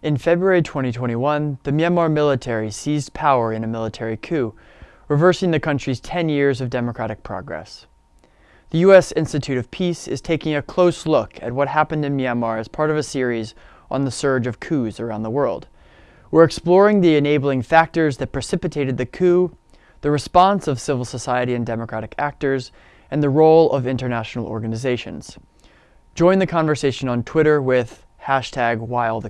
In February 2021, the Myanmar military seized power in a military coup, reversing the country's 10 years of democratic progress. The U.S. Institute of Peace is taking a close look at what happened in Myanmar as part of a series on the surge of coups around the world. We're exploring the enabling factors that precipitated the coup, the response of civil society and democratic actors, and the role of international organizations. Join the conversation on Twitter with hashtag While.